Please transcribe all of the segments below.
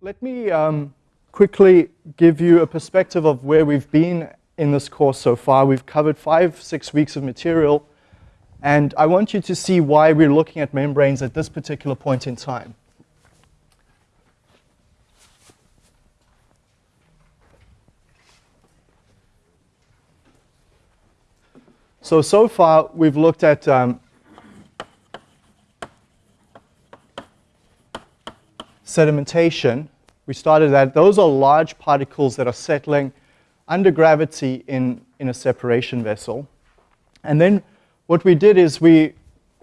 let me um, quickly give you a perspective of where we've been in this course so far. We've covered five, six weeks of material, and I want you to see why we're looking at membranes at this particular point in time. So, so far we've looked at um, sedimentation. We started that. Those are large particles that are settling under gravity in, in a separation vessel. And then what we did is we,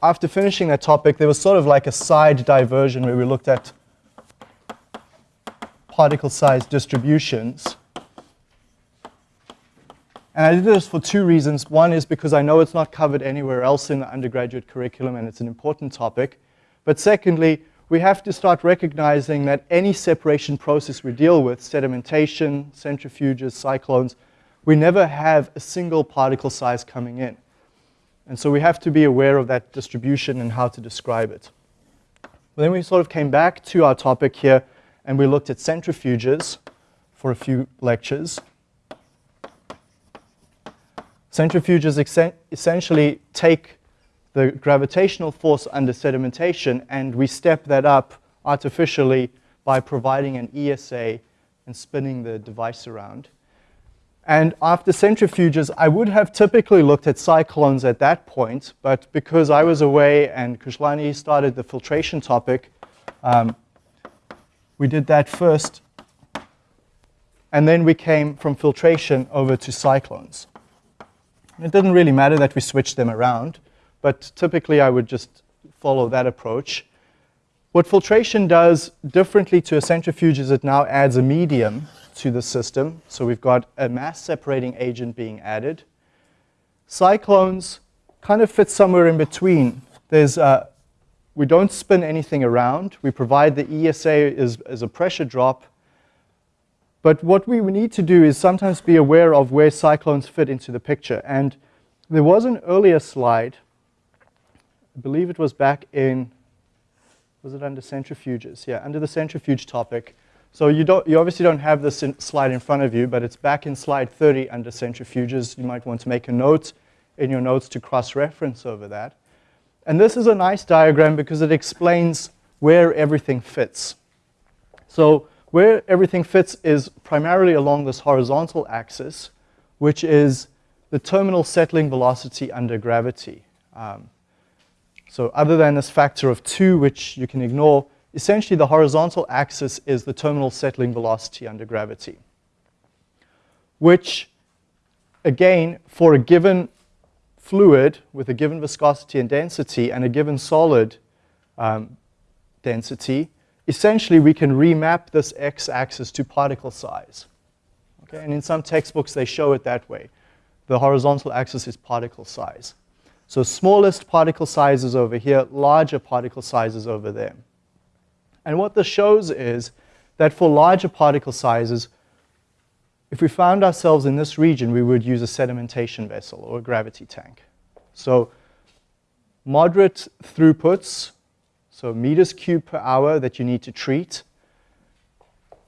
after finishing that topic, there was sort of like a side diversion where we looked at particle size distributions. And I did this for two reasons. One is because I know it's not covered anywhere else in the undergraduate curriculum and it's an important topic. But secondly, we have to start recognizing that any separation process we deal with, sedimentation, centrifuges, cyclones, we never have a single particle size coming in. And so we have to be aware of that distribution and how to describe it. then we sort of came back to our topic here and we looked at centrifuges for a few lectures. Centrifuges essentially take the gravitational force under sedimentation, and we step that up artificially by providing an ESA and spinning the device around. And after centrifuges, I would have typically looked at cyclones at that point, but because I was away and Kushlani started the filtration topic, um, we did that first. And then we came from filtration over to cyclones. It didn't really matter that we switched them around but typically I would just follow that approach. What filtration does differently to a centrifuge is it now adds a medium to the system. So we've got a mass separating agent being added. Cyclones kind of fit somewhere in between. There's a, we don't spin anything around. We provide the ESA as, as a pressure drop. But what we need to do is sometimes be aware of where cyclones fit into the picture. And there was an earlier slide I believe it was back in, was it under centrifuges? Yeah, under the centrifuge topic. So you, don't, you obviously don't have this in slide in front of you, but it's back in slide 30 under centrifuges. You might want to make a note in your notes to cross-reference over that. And this is a nice diagram because it explains where everything fits. So where everything fits is primarily along this horizontal axis, which is the terminal settling velocity under gravity. Um, so other than this factor of 2, which you can ignore, essentially the horizontal axis is the terminal settling velocity under gravity, which, again, for a given fluid with a given viscosity and density and a given solid um, density, essentially we can remap this x-axis to particle size. Okay? And in some textbooks they show it that way. The horizontal axis is particle size. So smallest particle sizes over here, larger particle sizes over there. And what this shows is that for larger particle sizes, if we found ourselves in this region, we would use a sedimentation vessel or a gravity tank. So moderate throughputs, so meters cubed per hour that you need to treat.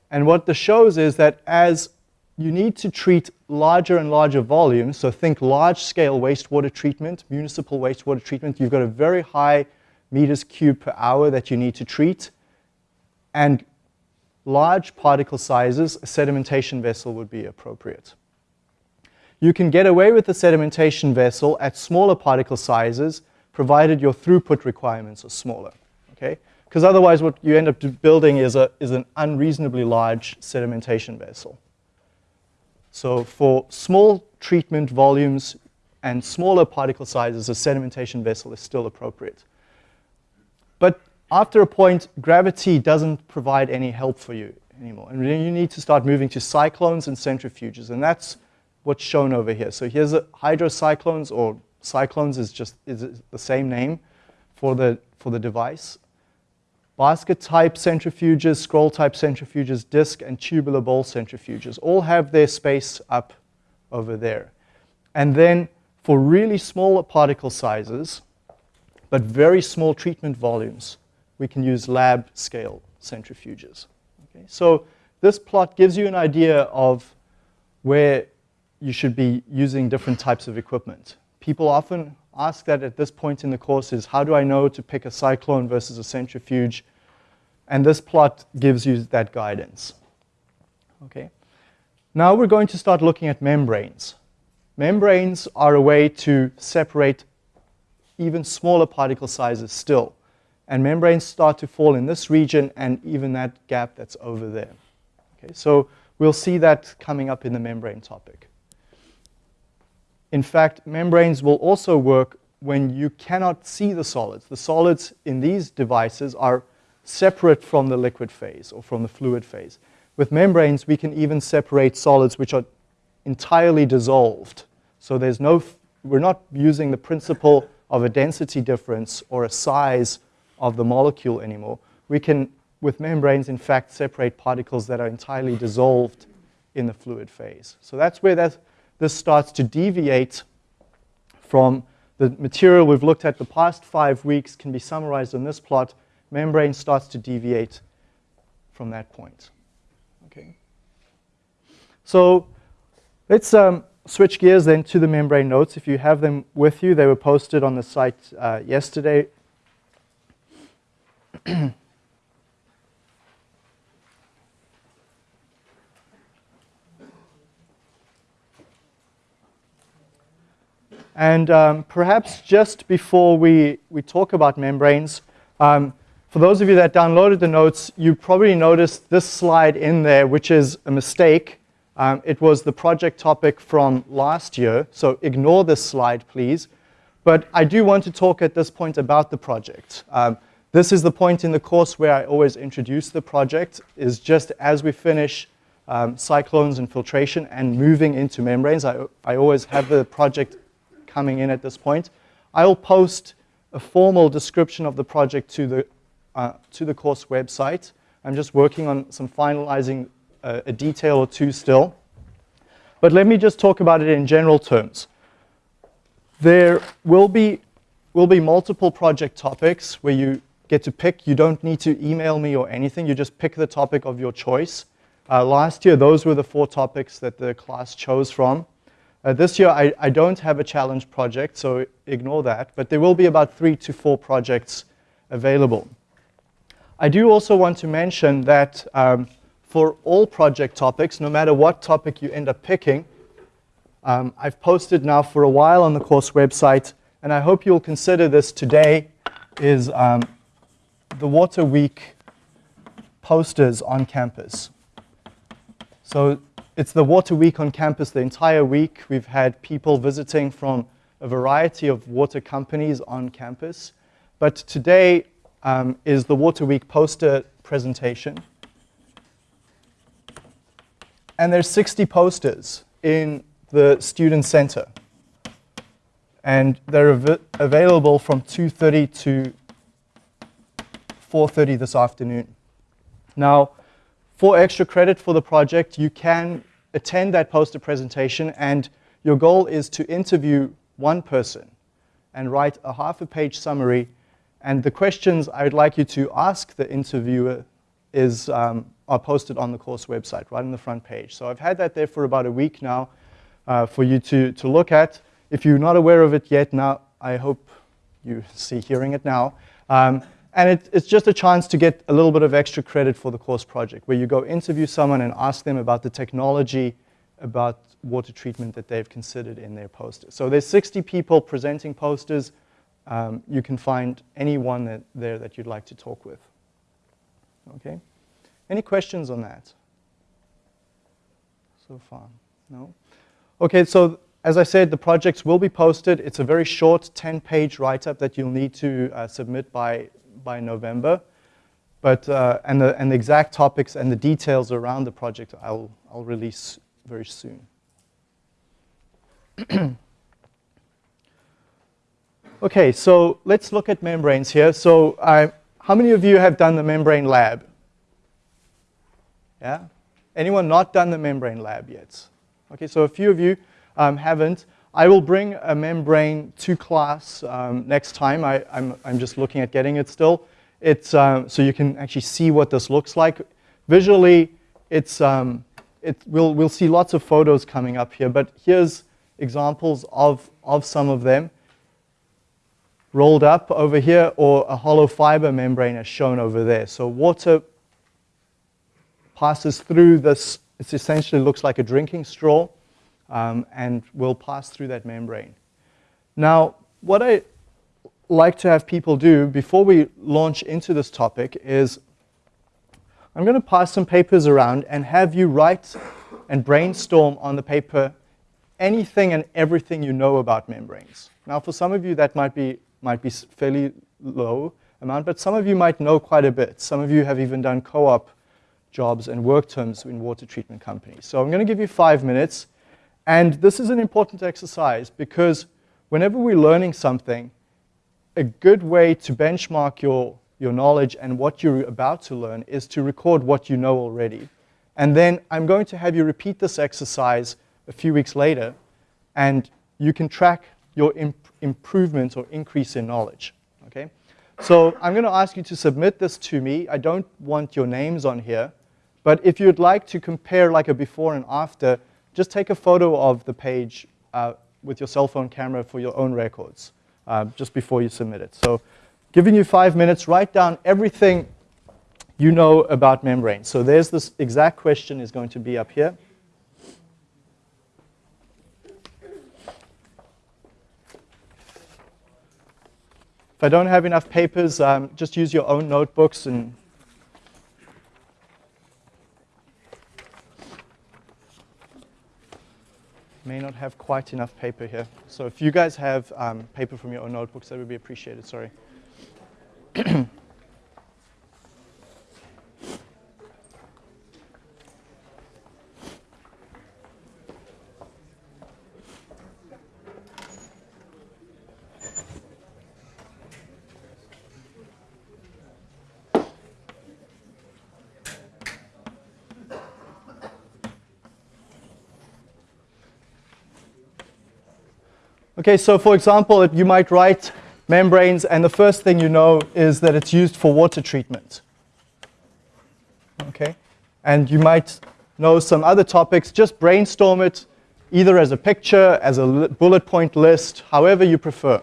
And what this shows is that as you need to treat larger and larger volumes. So think large-scale wastewater treatment, municipal wastewater treatment. You've got a very high meters cubed per hour that you need to treat. And large particle sizes, a sedimentation vessel would be appropriate. You can get away with the sedimentation vessel at smaller particle sizes, provided your throughput requirements are smaller. Okay? Because otherwise what you end up building is, a, is an unreasonably large sedimentation vessel. So for small treatment volumes and smaller particle sizes, a sedimentation vessel is still appropriate. But after a point, gravity doesn't provide any help for you anymore. And you need to start moving to cyclones and centrifuges. And that's what's shown over here. So here's a hydrocyclones, or cyclones is just is the same name for the, for the device basket type centrifuges, scroll type centrifuges, disc and tubular bowl centrifuges all have their space up over there. And then for really small particle sizes, but very small treatment volumes, we can use lab scale centrifuges. Okay, so this plot gives you an idea of where you should be using different types of equipment. People often ask that at this point in the course is how do I know to pick a cyclone versus a centrifuge? And this plot gives you that guidance. Okay. Now we're going to start looking at membranes. Membranes are a way to separate even smaller particle sizes still. And membranes start to fall in this region and even that gap that's over there. Okay, so we'll see that coming up in the membrane topic. In fact, membranes will also work when you cannot see the solids. The solids in these devices are separate from the liquid phase or from the fluid phase. With membranes, we can even separate solids which are entirely dissolved. So there's no, we're not using the principle of a density difference or a size of the molecule anymore. We can, with membranes, in fact, separate particles that are entirely dissolved in the fluid phase. So that's where that, this starts to deviate from the material we've looked at the past five weeks can be summarized in this plot. Membrane starts to deviate from that point. Okay. So let's um, switch gears then to the membrane notes. If you have them with you, they were posted on the site uh, yesterday. and um, perhaps just before we, we talk about membranes, um, for those of you that downloaded the notes, you probably noticed this slide in there, which is a mistake. Um, it was the project topic from last year, so ignore this slide, please. But I do want to talk at this point about the project. Um, this is the point in the course where I always introduce the project, is just as we finish um, cyclones and filtration and moving into membranes. I, I always have the project coming in at this point. I'll post a formal description of the project to the, uh, to the course website. I'm just working on some finalizing uh, a detail or two still. But let me just talk about it in general terms. There will be, will be multiple project topics where you get to pick. You don't need to email me or anything. You just pick the topic of your choice. Uh, last year, those were the four topics that the class chose from. Uh, this year, I, I, don't have a challenge project, so ignore that. But there will be about three to four projects available. I do also want to mention that um, for all project topics, no matter what topic you end up picking, um, I've posted now for a while on the course website, and I hope you'll consider this today, is um, the Water Week posters on campus. So it's the Water Week on campus the entire week. We've had people visiting from a variety of water companies on campus. But today um, is the Water Week poster presentation. And there's 60 posters in the student center. And they're av available from 2.30 to 4.30 this afternoon. Now, for extra credit for the project, you can attend that poster presentation and your goal is to interview one person and write a half a page summary. And the questions I would like you to ask the interviewer is, um, are posted on the course website, right on the front page. So I've had that there for about a week now uh, for you to, to look at. If you're not aware of it yet, now I hope you see hearing it now. Um, and it, it's just a chance to get a little bit of extra credit for the course project, where you go interview someone and ask them about the technology, about water treatment that they've considered in their poster. So there's 60 people presenting posters. Um, you can find anyone that, there that you'd like to talk with. Okay? Any questions on that so far? No? Okay, so as I said, the projects will be posted. It's a very short 10-page write-up that you'll need to uh, submit by by November. But, uh, and, the, and the exact topics and the details around the project I'll, I'll release very soon. okay, so let's look at membranes here. So uh, how many of you have done the membrane lab? Yeah? Anyone not done the membrane lab yet? Okay, so a few of you um, haven't. I will bring a membrane to class um, next time. I, am just looking at getting it still. It's, uh, so you can actually see what this looks like. visually, it's, um, it, we'll, we'll see lots of photos coming up here, but here's examples of, of some of them rolled up over here or a hollow fiber membrane as shown over there. So water passes through this, it essentially looks like a drinking straw um, and will pass through that membrane. Now, what I like to have people do before we launch into this topic is I'm going to pass some papers around and have you write and brainstorm on the paper anything and everything you know about membranes. Now, for some of you, that might be, might be fairly low amount, but some of you might know quite a bit. Some of you have even done co-op jobs and work terms in water treatment companies. So I'm going to give you five minutes. And this is an important exercise because whenever we're learning something, a good way to benchmark your, your knowledge and what you're about to learn is to record what you know already. And then I'm going to have you repeat this exercise a few weeks later, and you can track your imp improvement or increase in knowledge. Okay? So I'm going to ask you to submit this to me. I don't want your names on here. But if you'd like to compare like a before and after, just take a photo of the page uh, with your cell phone camera for your own records uh, just before you submit it. So giving you five minutes, write down everything you know about membranes. So there's this exact question is going to be up here. If I don't have enough papers, um, just use your own notebooks and may not have quite enough paper here. So if you guys have um, paper from your own notebooks, that would be appreciated, sorry. Okay, so for example, you might write membranes, and the first thing you know is that it's used for water treatment. Okay, and you might know some other topics. Just brainstorm it, either as a picture, as a bullet point list, however you prefer.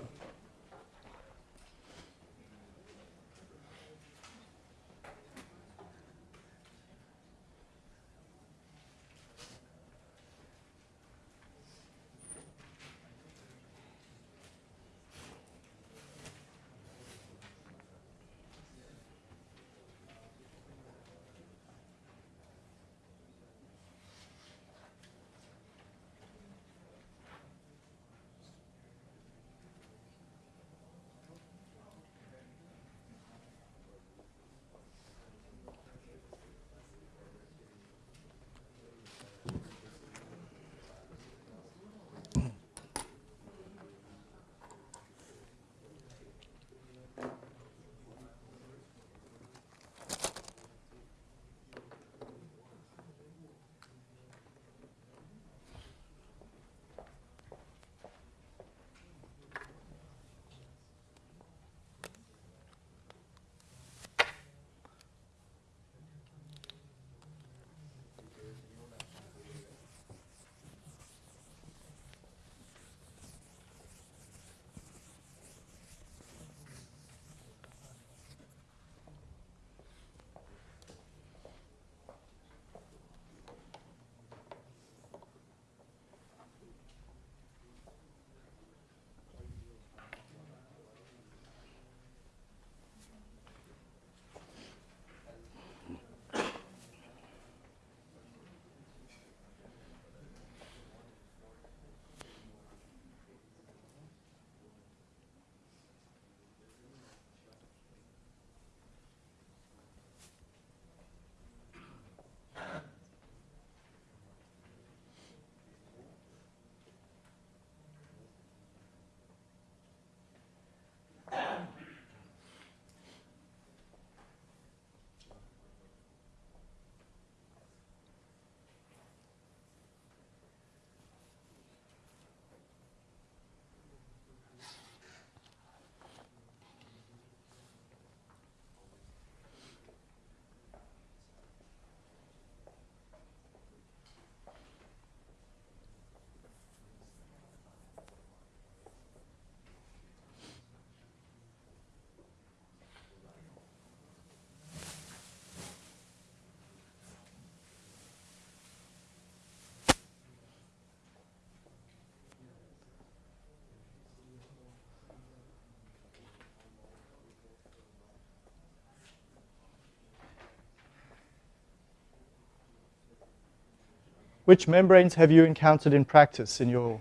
Which membranes have you encountered in practice in your,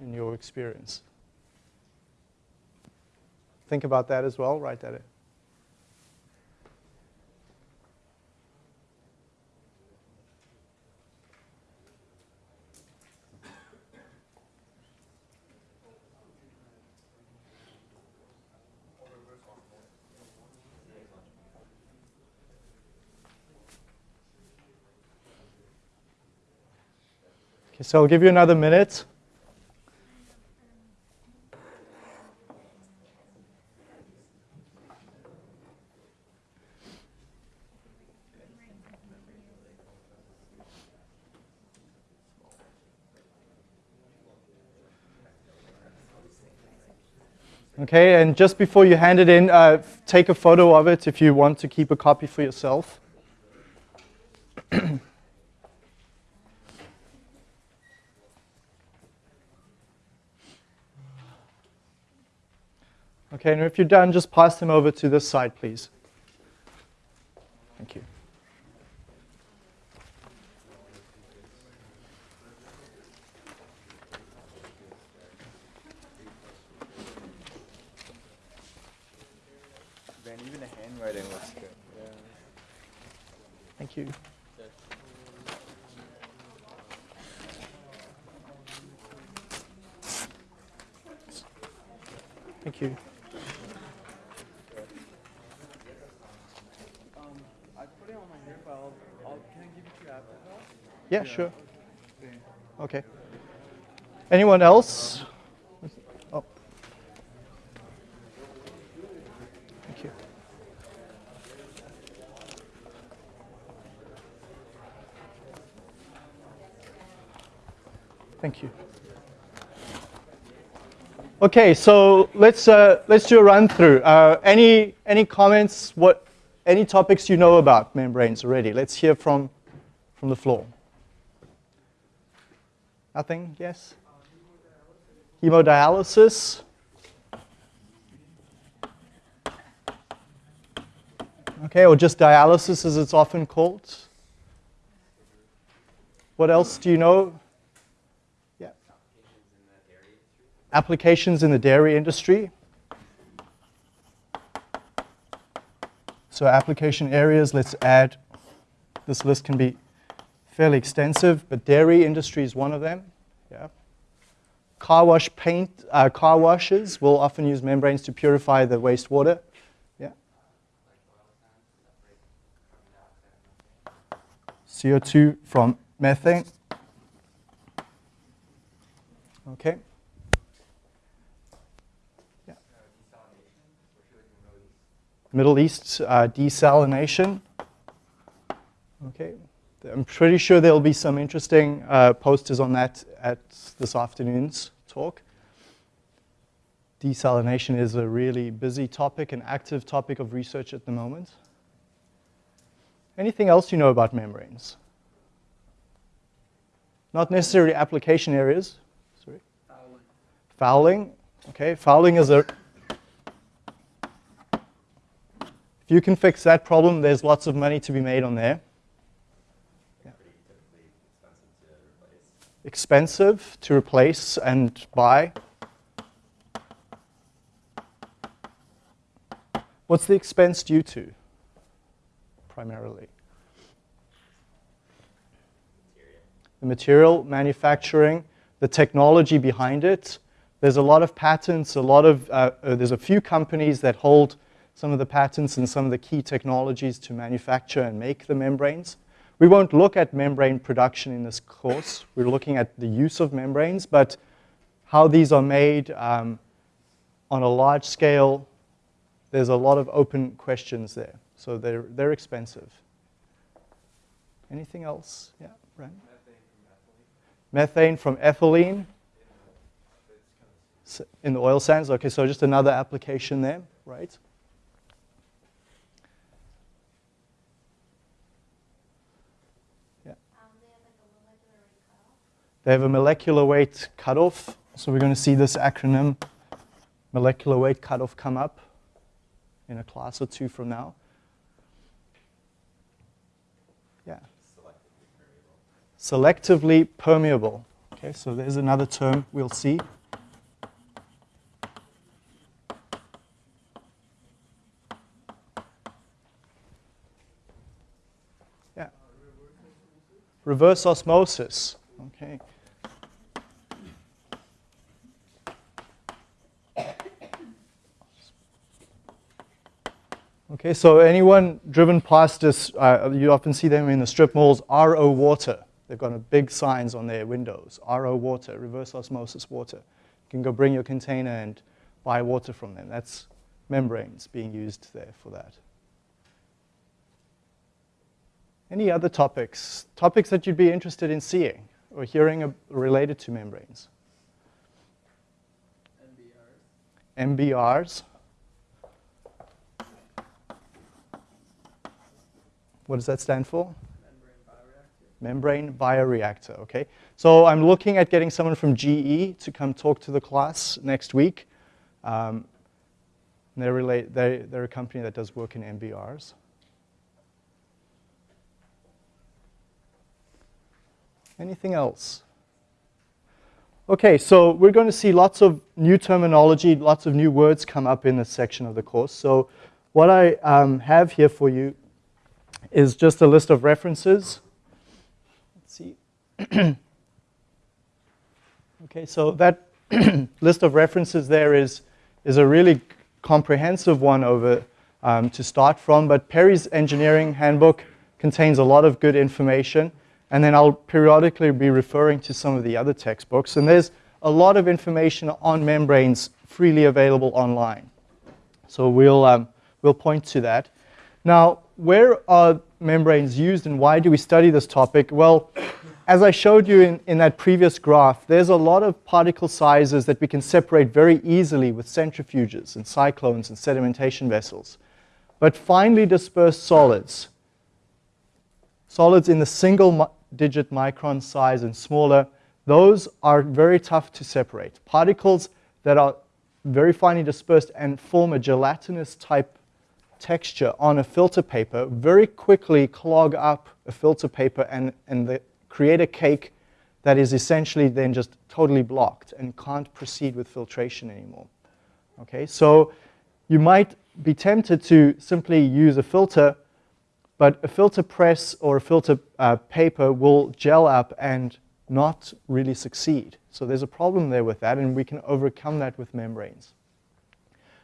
in your experience? Think about that as well, write that in. So I'll give you another minute. Okay, and just before you hand it in, uh, take a photo of it if you want to keep a copy for yourself. Okay, and if you're done, just pass them over to this side, please. Thank you. Man, even the handwriting looks good. Thank you. Thank you. Um, I put it on my hair file. I'll, can I give it to you after class? Yeah, sure. Okay. Anyone else? Oh. Thank you. Thank you. Okay, so let's uh, let's do a run through. Uh, any any comments? What any topics you know about membranes already? Let's hear from from the floor. Nothing? Yes? Hemodialysis? Okay, or just dialysis as it's often called. What else do you know? Yeah. Applications in the dairy industry. So application areas, let's add, this list can be fairly extensive, but dairy industry is one of them. Yeah. Car wash paint, uh, car washes will often use membranes to purify the wastewater. Yeah. CO2 from methane. Okay. Middle East uh, desalination. Okay. I'm pretty sure there'll be some interesting uh, posters on that at this afternoon's talk. Desalination is a really busy topic, an active topic of research at the moment. Anything else you know about membranes? Not necessarily application areas. Sorry. Fouling. Fouling. Okay, fouling is a. If you can fix that problem, there's lots of money to be made on there. expensive to replace and buy. What's the expense due to, primarily? The material, manufacturing, the technology behind it. There's a lot of patents, a lot of, uh, uh, there's a few companies that hold some of the patents and some of the key technologies to manufacture and make the membranes. We won't look at membrane production in this course. We're looking at the use of membranes, but how these are made um, on a large scale, there's a lot of open questions there. So they're, they're expensive. Anything else? Yeah, Brent? Methane from ethylene in the oil sands. Okay, so just another application there, right? They have a molecular weight cutoff. So we're going to see this acronym, molecular weight cutoff, come up in a class or two from now. Yeah. selectively permeable. Okay, so there's another term we'll see. Yeah. Reverse osmosis. Okay. Okay, so anyone driven past this, uh, you often see them in the strip malls, RO water. They've got a big signs on their windows, RO water, reverse osmosis water. You can go bring your container and buy water from them. That's membranes being used there for that. Any other topics? Topics that you'd be interested in seeing or hearing related to membranes? NBRs. MBRs. What does that stand for? Membrane bioreactor. Membrane bioreactor, okay? So I'm looking at getting someone from GE to come talk to the class next week. Um, they're, relate, they, they're a company that does work in MBRs. Anything else? Okay, so we're going to see lots of new terminology, lots of new words come up in this section of the course. So what I um, have here for you is just a list of references. Let's see. okay, so that list of references there is, is a really comprehensive one over um, to start from, but Perry's engineering handbook contains a lot of good information. And then I'll periodically be referring to some of the other textbooks. And there's a lot of information on membranes freely available online. So we'll, um, we'll point to that. Now, where are membranes used and why do we study this topic? Well, as I showed you in, in that previous graph, there's a lot of particle sizes that we can separate very easily with centrifuges and cyclones and sedimentation vessels. But finely dispersed solids, solids in the single digit micron size and smaller, those are very tough to separate. Particles that are very finely dispersed and form a gelatinous type texture on a filter paper very quickly clog up a filter paper and, and the, create a cake that is essentially then just totally blocked and can't proceed with filtration anymore. Okay, so you might be tempted to simply use a filter but a filter press or a filter uh, paper will gel up and not really succeed. So there's a problem there with that, and we can overcome that with membranes.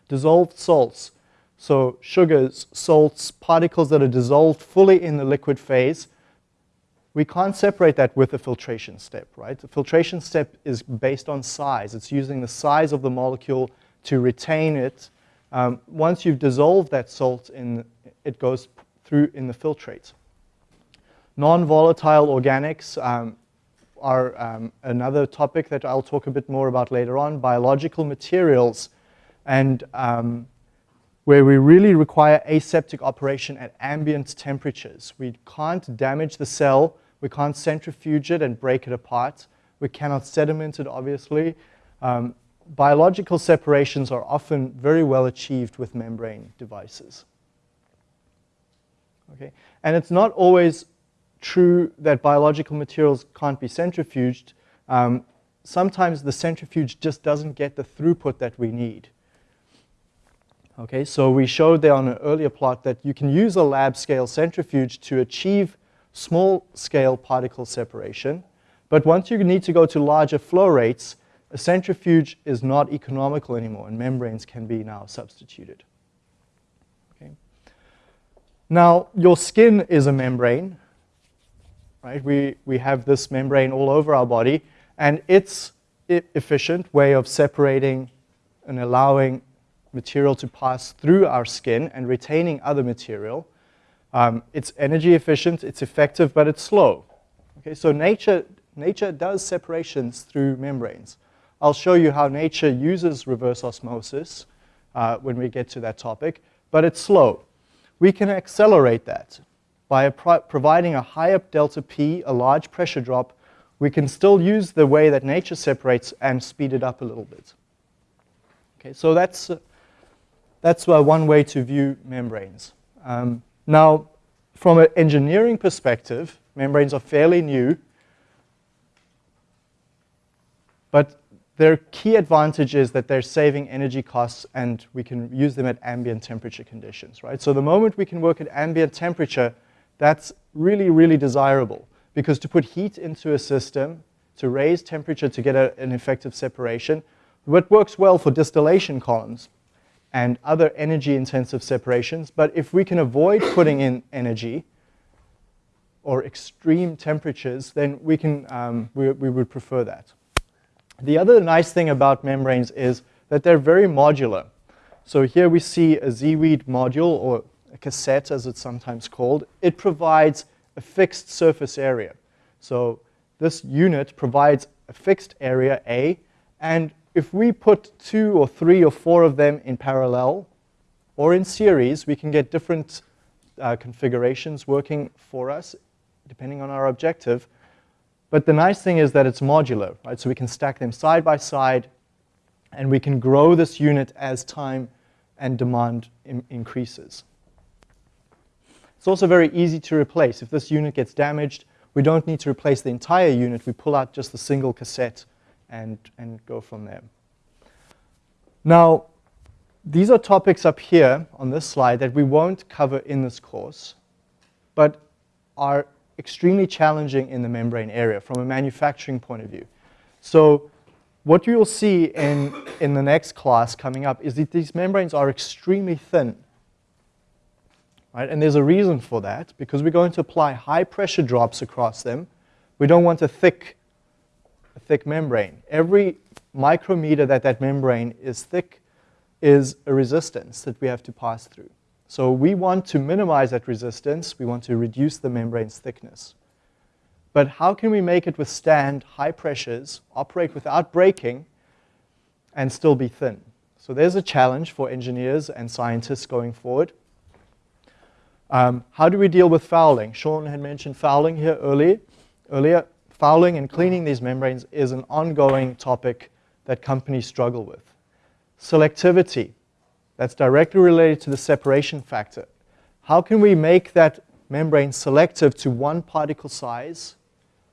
Dissolved salts, so sugars, salts, particles that are dissolved fully in the liquid phase, we can't separate that with a filtration step, right? The filtration step is based on size. It's using the size of the molecule to retain it. Um, once you've dissolved that salt, in, it goes through in the filtrate. Non-volatile organics um, are um, another topic that I'll talk a bit more about later on. Biological materials and um, where we really require aseptic operation at ambient temperatures. We can't damage the cell, we can't centrifuge it and break it apart. We cannot sediment it, obviously. Um, biological separations are often very well achieved with membrane devices. Okay? And it's not always true that biological materials can't be centrifuged. Um, sometimes the centrifuge just doesn't get the throughput that we need. Okay, so we showed there on an earlier plot that you can use a lab scale centrifuge to achieve small scale particle separation. But once you need to go to larger flow rates, a centrifuge is not economical anymore and membranes can be now substituted. Okay. Now, your skin is a membrane, right? We, we have this membrane all over our body, and it's efficient way of separating and allowing material to pass through our skin and retaining other material. Um, it's energy efficient, it's effective, but it's slow. Okay, so nature, nature does separations through membranes. I'll show you how nature uses reverse osmosis uh, when we get to that topic, but it's slow we can accelerate that by pro providing a high delta P, a large pressure drop. We can still use the way that nature separates and speed it up a little bit. Okay, so that's, that's one way to view membranes. Um, now, from an engineering perspective, membranes are fairly new. But their key advantage is that they're saving energy costs and we can use them at ambient temperature conditions, right? So the moment we can work at ambient temperature, that's really, really desirable because to put heat into a system, to raise temperature to get a, an effective separation, what works well for distillation columns and other energy intensive separations, but if we can avoid putting in energy or extreme temperatures, then we, can, um, we, we would prefer that. The other nice thing about membranes is that they're very modular. So here we see a ZeeWeed module, or a cassette as it's sometimes called. It provides a fixed surface area. So this unit provides a fixed area, A, and if we put two or three or four of them in parallel or in series, we can get different uh, configurations working for us, depending on our objective. But the nice thing is that it's modular, right? So we can stack them side by side, and we can grow this unit as time and demand in increases. It's also very easy to replace. If this unit gets damaged, we don't need to replace the entire unit. We pull out just the single cassette and, and go from there. Now, these are topics up here on this slide that we won't cover in this course, but are extremely challenging in the membrane area from a manufacturing point of view. So what you'll see in, in the next class coming up is that these membranes are extremely thin. Right? And there's a reason for that, because we're going to apply high pressure drops across them. We don't want a thick, thick membrane. Every micrometer that that membrane is thick is a resistance that we have to pass through. So we want to minimize that resistance. We want to reduce the membrane's thickness. But how can we make it withstand high pressures, operate without breaking, and still be thin? So there's a challenge for engineers and scientists going forward. Um, how do we deal with fouling? Sean had mentioned fouling here earlier. earlier. Fouling and cleaning these membranes is an ongoing topic that companies struggle with. Selectivity. That's directly related to the separation factor. How can we make that membrane selective to one particle size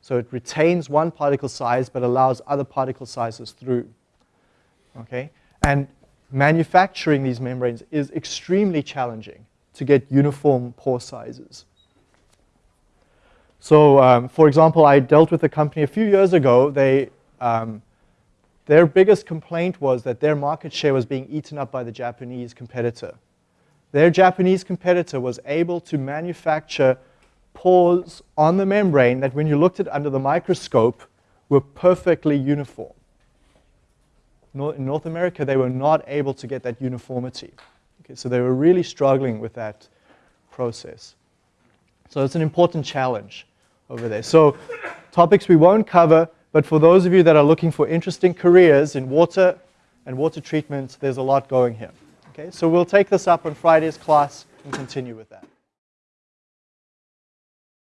so it retains one particle size but allows other particle sizes through? Okay? And manufacturing these membranes is extremely challenging to get uniform pore sizes. So, um, for example, I dealt with a company a few years ago. They um, their biggest complaint was that their market share was being eaten up by the Japanese competitor. Their Japanese competitor was able to manufacture pores on the membrane that when you looked at under the microscope were perfectly uniform. In North America, they were not able to get that uniformity. Okay, so they were really struggling with that process. So it's an important challenge over there. So topics we won't cover, but for those of you that are looking for interesting careers in water and water treatment, there's a lot going here. Okay, so we'll take this up on Friday's class and continue with that.